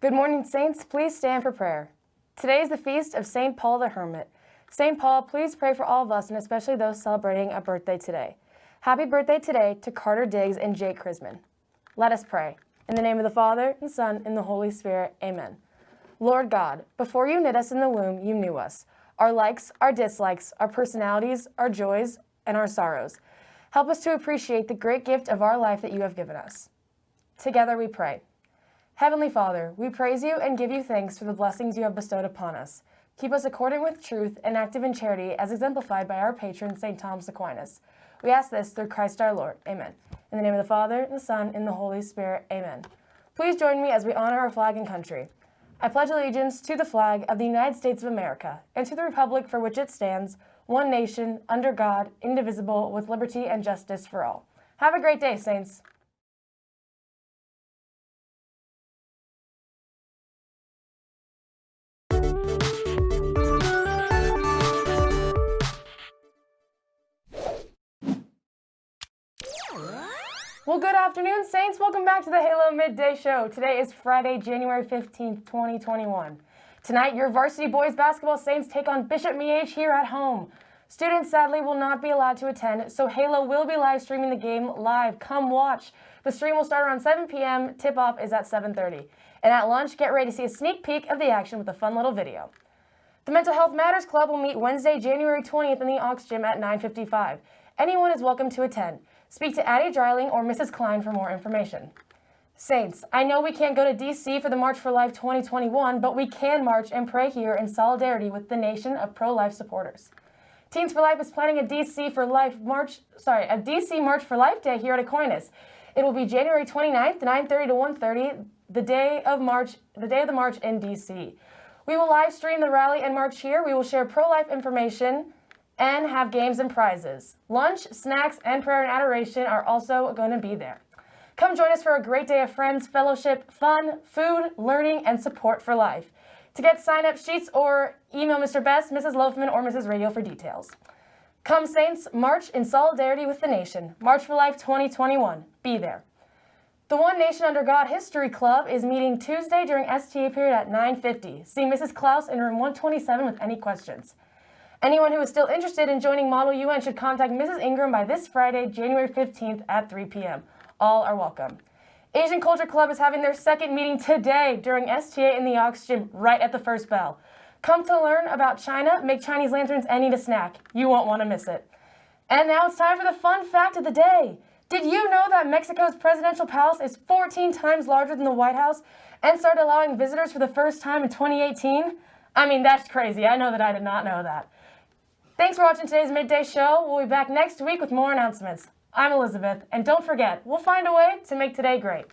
Good morning, Saints. Please stand for prayer. Today is the feast of St. Paul the Hermit. St. Paul, please pray for all of us and especially those celebrating a birthday today. Happy birthday today to Carter Diggs and Jake Chrisman. Let us pray. In the name of the Father, and Son, and the Holy Spirit, amen. Lord God, before you knit us in the womb, you knew us. Our likes, our dislikes, our personalities, our joys, and our sorrows. Help us to appreciate the great gift of our life that you have given us. Together we pray. Heavenly Father, we praise you and give you thanks for the blessings you have bestowed upon us. Keep us accordant with truth and active in charity as exemplified by our patron, St. Thomas Aquinas. We ask this through Christ our Lord. Amen. In the name of the Father, and the Son, and the Holy Spirit. Amen. Please join me as we honor our flag and country. I pledge allegiance to the flag of the United States of America and to the republic for which it stands, one nation, under God, indivisible, with liberty and justice for all. Have a great day, Saints. Well, good afternoon, Saints. Welcome back to the Halo Midday Show. Today is Friday, January 15th, 2021. Tonight, your varsity boys basketball Saints take on Bishop Miege here at home. Students sadly will not be allowed to attend, so Halo will be live streaming the game live. Come watch. The stream will start around 7 p.m. Tip-off is at 7.30. And at lunch, get ready to see a sneak peek of the action with a fun little video. The Mental Health Matters Club will meet Wednesday, January 20th in the Aux Gym at 9.55. Anyone is welcome to attend. Speak to Addie Dreiling or Mrs. Klein for more information. Saints, I know we can't go to D.C. for the March for Life 2021, but we can march and pray here in solidarity with the nation of pro-life supporters. Teens for Life is planning a DC for Life March, sorry, a DC March for Life Day here at Aquinas. It will be January 29th, 9:30 to 1:30, the day of March, the day of the march in DC. We will live stream the rally and march here. We will share pro-life information, and have games and prizes. Lunch, snacks, and prayer and adoration are also going to be there. Come join us for a great day of friends, fellowship, fun, food, learning, and support for life. To get sign-up sheets or email Mr. Best, Mrs. Loafman, or Mrs. Radio for details. Come Saints, march in solidarity with the nation. March for Life 2021. Be there. The One Nation Under God History Club is meeting Tuesday during STA period at 9.50. See Mrs. Klaus in room 127 with any questions. Anyone who is still interested in joining Model UN should contact Mrs. Ingram by this Friday, January 15th at 3 p.m. All are welcome. Asian Culture Club is having their second meeting today during STA in the Gym right at the first bell. Come to learn about China, make Chinese lanterns, and eat a snack. You won't want to miss it. And now it's time for the fun fact of the day. Did you know that Mexico's presidential palace is 14 times larger than the White House and started allowing visitors for the first time in 2018? I mean, that's crazy. I know that I did not know that. Thanks for watching today's Midday Show. We'll be back next week with more announcements. I'm Elizabeth, and don't forget, we'll find a way to make today great.